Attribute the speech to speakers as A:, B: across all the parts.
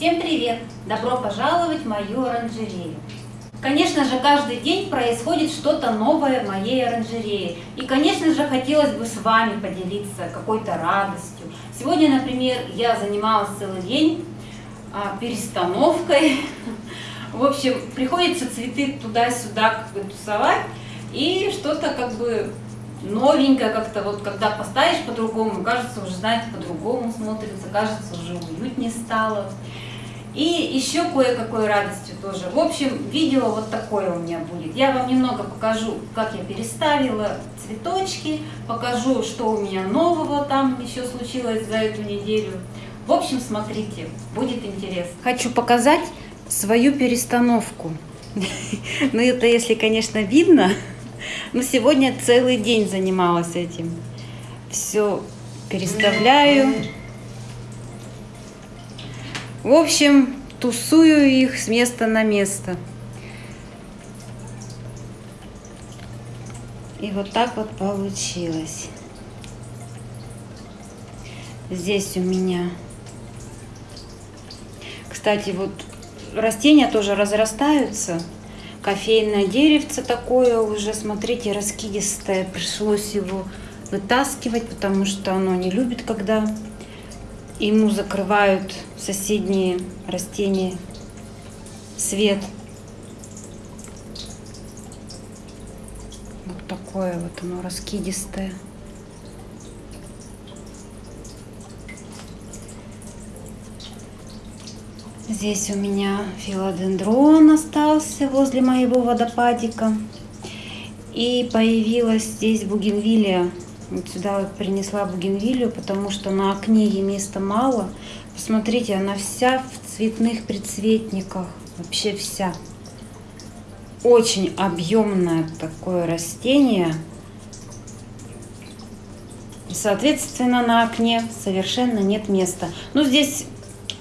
A: Всем привет! Добро пожаловать в мою оранжерею! Конечно же, каждый день происходит что-то новое в моей оранжерее. И, конечно же, хотелось бы с вами поделиться какой-то радостью. Сегодня, например, я занималась целый день а, перестановкой. В общем, приходится цветы туда-сюда как бы тусовать. И что-то как бы новенькое как-то, вот когда поставишь по-другому, кажется, уже, знаете, по-другому смотрится, кажется, уже уютнее стало. И еще кое-какой радостью тоже. В общем, видео вот такое у меня будет. Я вам немного покажу, как я переставила цветочки, покажу, что у меня нового там еще случилось за эту неделю. В общем, смотрите, будет интересно. Хочу показать свою перестановку. Ну, это если, конечно, видно. Но сегодня целый день занималась этим. Все переставляю. В общем, тусую их с места на место. И вот так вот получилось. Здесь у меня... Кстати, вот растения тоже разрастаются. Кофейное деревце такое уже, смотрите, раскидистое. Пришлось его вытаскивать, потому что оно не любит, когда ему закрывают соседние растения свет. Вот такое вот оно раскидистое. Здесь у меня филодендрон остался возле моего водопадика. И появилась здесь бугенвилия вот сюда вот принесла бугенвилию, потому что на окне ей места мало. Посмотрите, она вся в цветных предцветниках. Вообще вся. Очень объемное такое растение. Соответственно, на окне совершенно нет места. Ну, здесь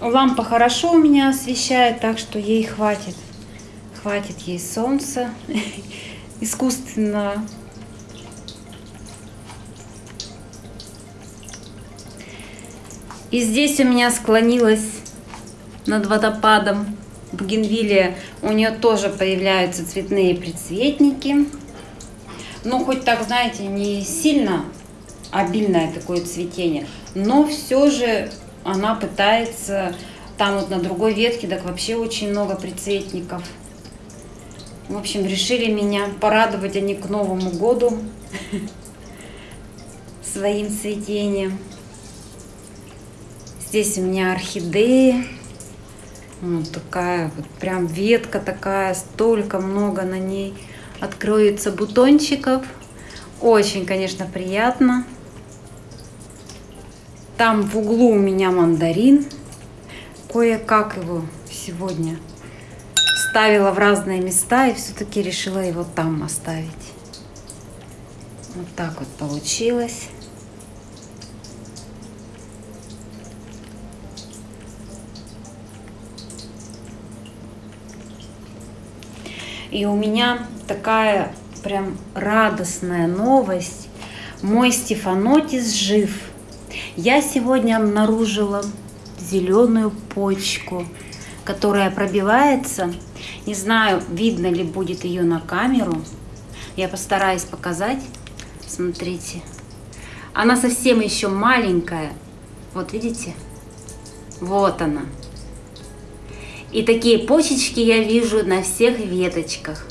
A: лампа хорошо у меня освещает, так что ей хватит. Хватит ей солнца искусственно И здесь у меня склонилась над водопадом бугенвилия. У нее тоже появляются цветные предцветники. Ну, хоть так, знаете, не сильно обильное такое цветение, но все же она пытается, там вот на другой ветке, так вообще очень много предцветников. В общем, решили меня порадовать они к Новому году своим цветением. Здесь у меня орхидеи. Вот такая вот прям ветка такая, столько много на ней откроется бутончиков. Очень, конечно, приятно. Там в углу у меня мандарин. Кое-как его сегодня ставила в разные места и все-таки решила его там оставить. Вот так вот получилось. И у меня такая прям радостная новость. Мой стефанотис жив. Я сегодня обнаружила зеленую почку, которая пробивается. Не знаю, видно ли будет ее на камеру. Я постараюсь показать. Смотрите. Она совсем еще маленькая. Вот видите? Вот она. И такие почечки я вижу на всех веточках.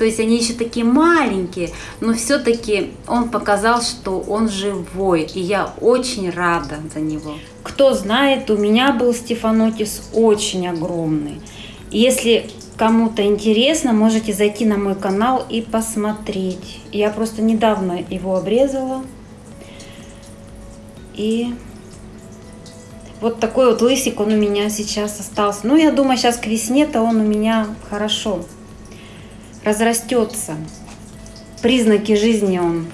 A: То есть они еще такие маленькие, но все-таки он показал, что он живой. И я очень рада за него. Кто знает, у меня был стефанотис очень огромный. Если кому-то интересно, можете зайти на мой канал и посмотреть. Я просто недавно его обрезала. И вот такой вот лысик он у меня сейчас остался. Ну, я думаю, сейчас к весне-то он у меня хорошо разрастется. Признаки жизни он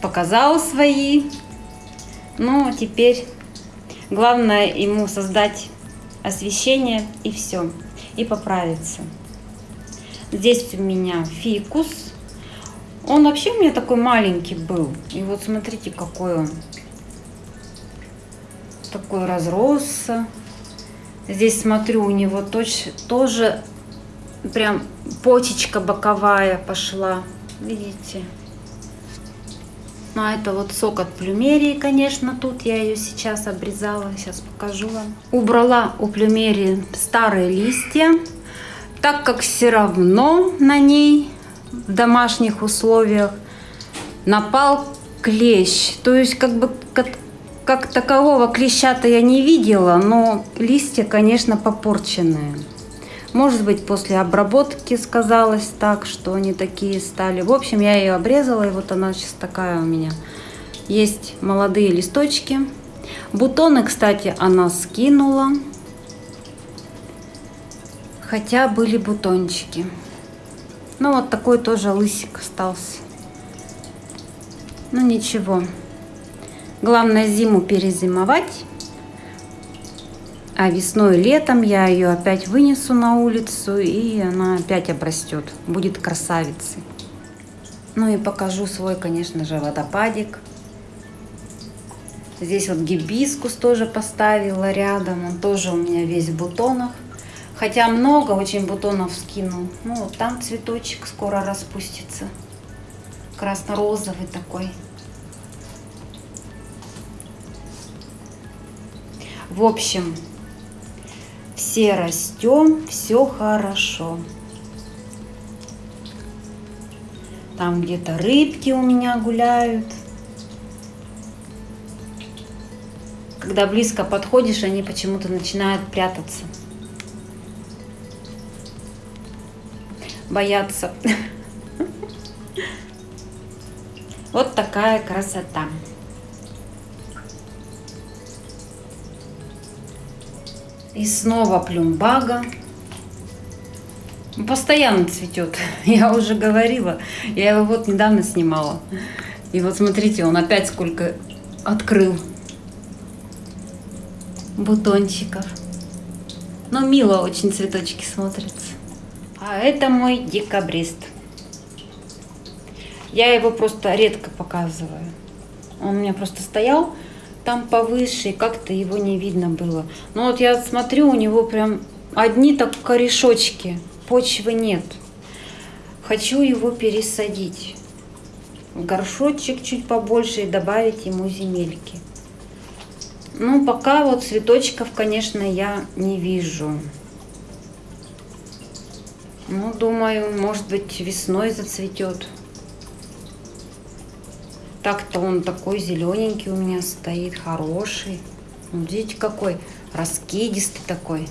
A: показал свои. Ну, теперь главное ему создать освещение и все. И поправиться. Здесь у меня фикус. Он вообще у меня такой маленький был. И вот смотрите, какой он такой разросся. Здесь смотрю, у него точ, тоже прям почечка боковая пошла. Видите? Ну, а это вот сок от плюмерии, конечно, тут я ее сейчас обрезала, сейчас покажу вам. Убрала у плюмерии старые листья, так как все равно на ней в домашних условиях напал клещ. То есть как бы как, такового клеща-то я не видела, но листья, конечно, попорченные. Может быть, после обработки сказалось так, что они такие стали. В общем, я ее обрезала, и вот она сейчас такая у меня. Есть молодые листочки. Бутоны, кстати, она скинула. Хотя были бутончики. Ну, вот такой тоже лысик остался. Ну, ничего. Главное зиму перезимовать. А весной и летом я ее опять вынесу на улицу, и она опять обрастет. Будет красавицей. Ну и покажу свой, конечно же, водопадик. Здесь вот гибискус тоже поставила рядом. Он тоже у меня весь в бутонах. Хотя много очень бутонов скинул. Ну, вот там цветочек скоро распустится. Красно-розовый такой. В общем, все растем, все хорошо. Там где-то рыбки у меня гуляют. Когда близко подходишь, они почему-то начинают прятаться. Боятся. Вот такая красота. И снова плюмбага. Постоянно цветет. Я уже говорила. Я его вот недавно снимала. И вот смотрите, он опять сколько открыл бутончиков. Но мило очень цветочки смотрятся. А это мой декабрист. Я его просто редко показываю. Он у меня просто стоял там повыше, как-то его не видно было. Но вот я смотрю, у него прям одни так корешочки, почвы нет. Хочу его пересадить в горшочек чуть побольше и добавить ему земельки. Ну, пока вот цветочков, конечно, я не вижу. Ну, думаю, может быть, весной зацветет. Так-то он такой зелененький у меня стоит, хороший. Вот видите, какой раскидистый такой.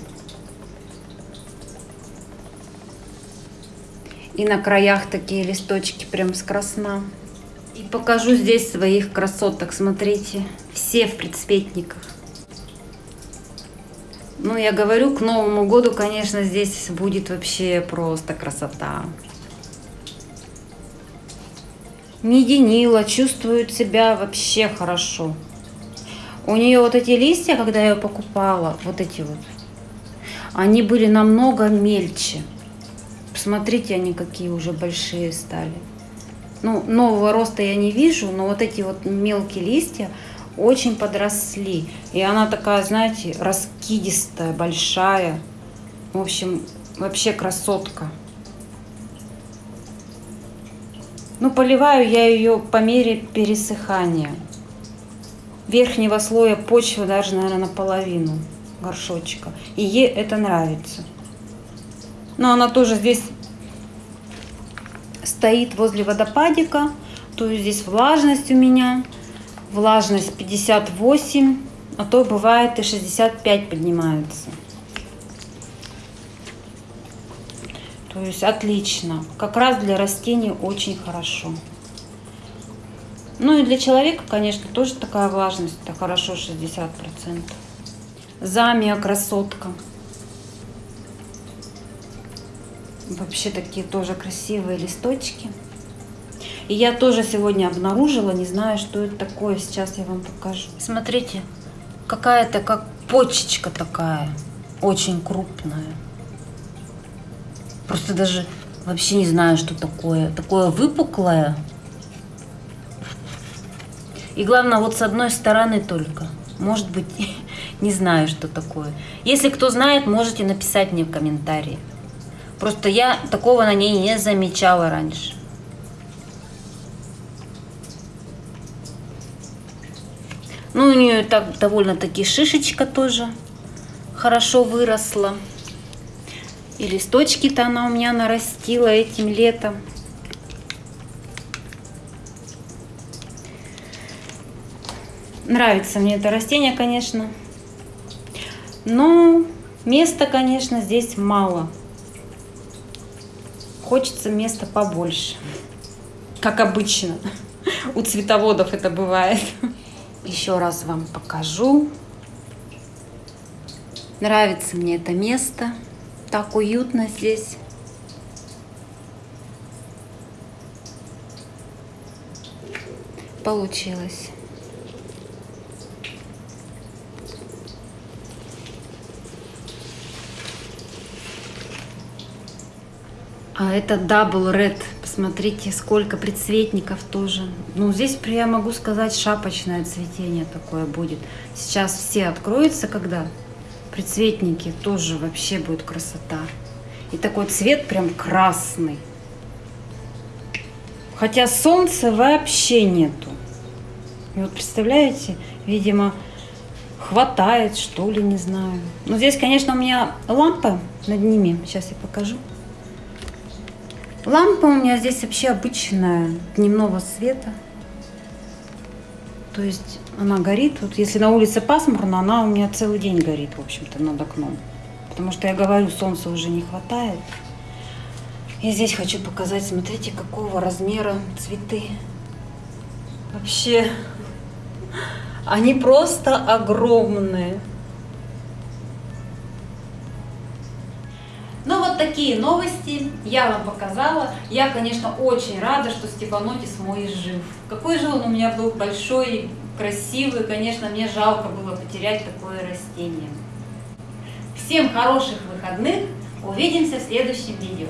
A: И на краях такие листочки прям с красна. И покажу здесь своих красоток. Смотрите, все в предцветниках. Ну, я говорю, к Новому году, конечно, здесь будет вообще просто красота. Мединила чувствует себя вообще хорошо. У нее вот эти листья, когда я ее покупала, вот эти вот, они были намного мельче. Посмотрите, они какие уже большие стали. Ну, нового роста я не вижу, но вот эти вот мелкие листья очень подросли. И она такая, знаете, раскидистая, большая. В общем, вообще красотка. Ну, поливаю я ее по мере пересыхания. Верхнего слоя почвы даже, наверное, наполовину горшочка. И ей это нравится. Но она тоже здесь стоит возле водопадика. То есть здесь влажность у меня. Влажность 58, а то бывает и 65 поднимается. Есть отлично. Как раз для растений очень хорошо. Ну и для человека, конечно, тоже такая влажность. Это хорошо 60%. Замия красотка. Вообще такие тоже красивые листочки. И я тоже сегодня обнаружила, не знаю, что это такое. Сейчас я вам покажу. Смотрите, какая-то как почечка такая. Очень крупная. Просто даже вообще не знаю, что такое. Такое выпуклое. И главное, вот с одной стороны только. Может быть, Не знаю, что такое. Если кто знает, можете написать мне в комментарии. Просто я такого на ней не замечала раньше. Ну, у нее так довольно-таки шишечка тоже хорошо выросла. И листочки-то она у меня нарастила этим летом. Нравится мне это растение, конечно. Но места, конечно, здесь мало. Хочется места побольше. Как обычно. У цветоводов это бывает. Еще раз вам покажу. Нравится мне это место. Так уютно здесь. Получилось. А это Double Red. Посмотрите, сколько предцветников тоже. Ну, здесь, я могу сказать, шапочное цветение такое будет. Сейчас все откроются, когда предцветники. Тоже вообще будет красота. И такой цвет прям красный. Хотя солнца вообще нету. И вот представляете, видимо, хватает, что ли, не знаю. Но здесь, конечно, у меня лампа над ними. Сейчас я покажу. Лампа у меня здесь вообще обычная, дневного света. То есть она горит. Вот если на улице пасмурно, она у меня целый день горит, в общем-то, над окном. Потому что я говорю, солнца уже не хватает. Я здесь хочу показать, смотрите, какого размера цветы. Вообще, они просто огромные. Такие новости я вам показала. Я, конечно, очень рада, что Степанотис мой жив. Какой же он у меня был большой, красивый. Конечно, мне жалко было потерять такое растение. Всем хороших выходных. Увидимся в следующем видео.